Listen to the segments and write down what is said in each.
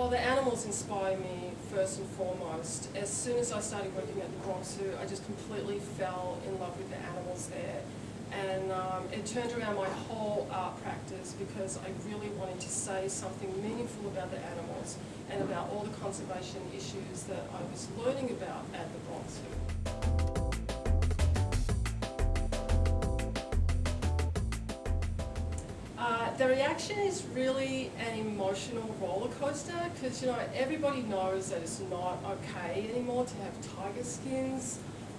Well, the animals inspire me first and foremost. As soon as I started working at the Bronx Zoo, I just completely fell in love with the animals there. And um, it turned around my whole art practice because I really wanted to say something meaningful about the animals and about all the conservation issues that I was learning about at the Bronx Zoo. The reaction is really an emotional roller coaster because you know everybody knows that it's not okay anymore to have tiger skins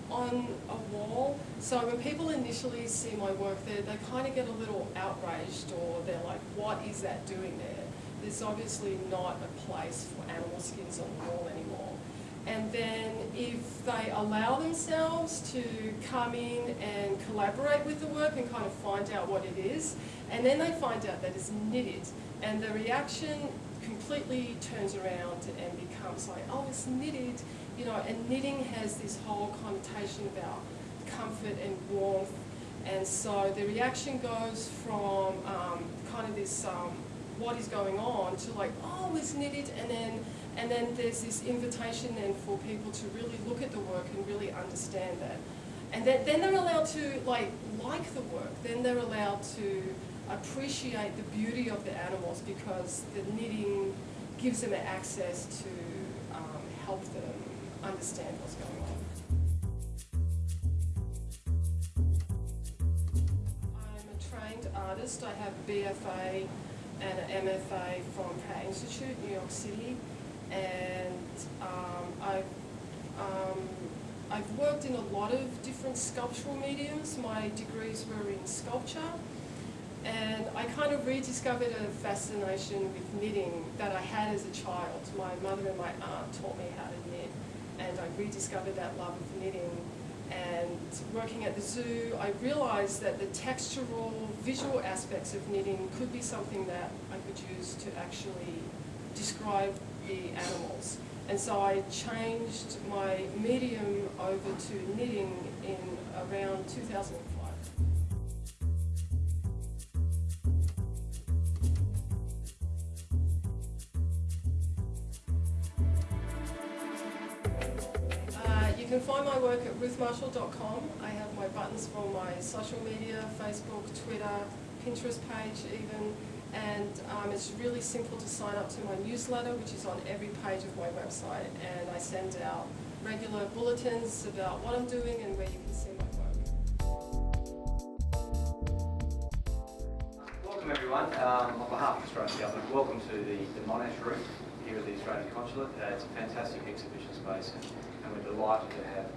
on a wall. So when people initially see my work there, they kind of get a little outraged or they're like, what is that doing there? There's obviously not a place for animal skins on the wall anymore. And then if they allow themselves to come in and collaborate with the work and kind of find out what it is, and then they find out that it's knitted, and the reaction completely turns around and becomes like, oh, it's knitted, you know, and knitting has this whole connotation about comfort and warmth, and so the reaction goes from um, kind of this, um, what is going on, to like, oh, it's knitted, and then and then there's this invitation then for people to really look at the work and really understand that. And then, then they're allowed to like like the work. Then they're allowed to appreciate the beauty of the animals because the knitting gives them access to um, help them understand what's going on. I'm a trained artist. I have a BFA and an MFA from Pratt Institute, New York City and um, I've, um, I've worked in a lot of different sculptural mediums. My degrees were in sculpture and I kind of rediscovered a fascination with knitting that I had as a child. My mother and my aunt taught me how to knit and I rediscovered that love of knitting and working at the zoo, I realized that the textural, visual aspects of knitting could be something that I could use to actually describe the animals. And so I changed my medium over to knitting in around 2005. Uh, you can find my work at ruthmarshall.com. I have my buttons for my social media, Facebook, Twitter, Pinterest page even, and um, it's really simple to sign up to my newsletter which is on every page of my website and I send out regular bulletins about what I'm doing and where you can see my work. Welcome everyone, um, on behalf of Australian Government, welcome to the, the Monash Room here at the Australian Consulate. Uh, it's a fantastic exhibition space and, and we're delighted to have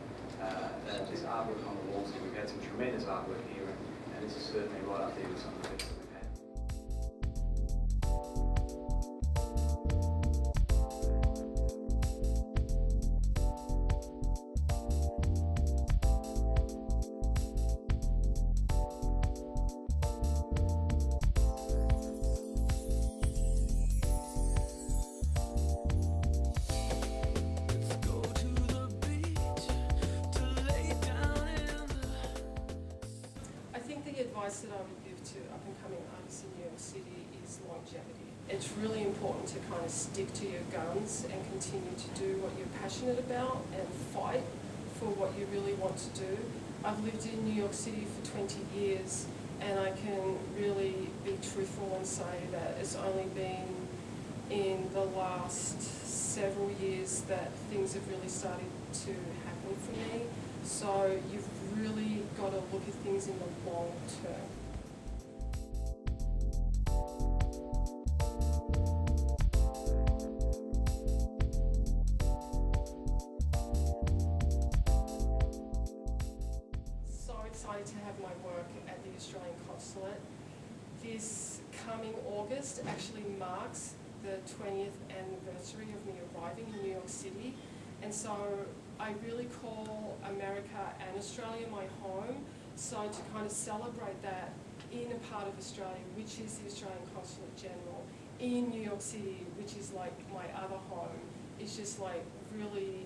uh, uh, this artwork on the walls here. We've had some tremendous artwork here and, and this is certainly right up there with some of the best would give to up-and-coming artists in New York City is longevity. It's really important to kind of stick to your guns and continue to do what you're passionate about and fight for what you really want to do. I've lived in New York City for 20 years and I can really be truthful and say that it's only been in the last several years that things have really started to happen for me. So you've really got to look at things in the long term. To have my work at the Australian Consulate. This coming August actually marks the 20th anniversary of me arriving in New York City. And so I really call America and Australia my home. So to kind of celebrate that in a part of Australia, which is the Australian Consulate General, in New York City, which is like my other home, is just like really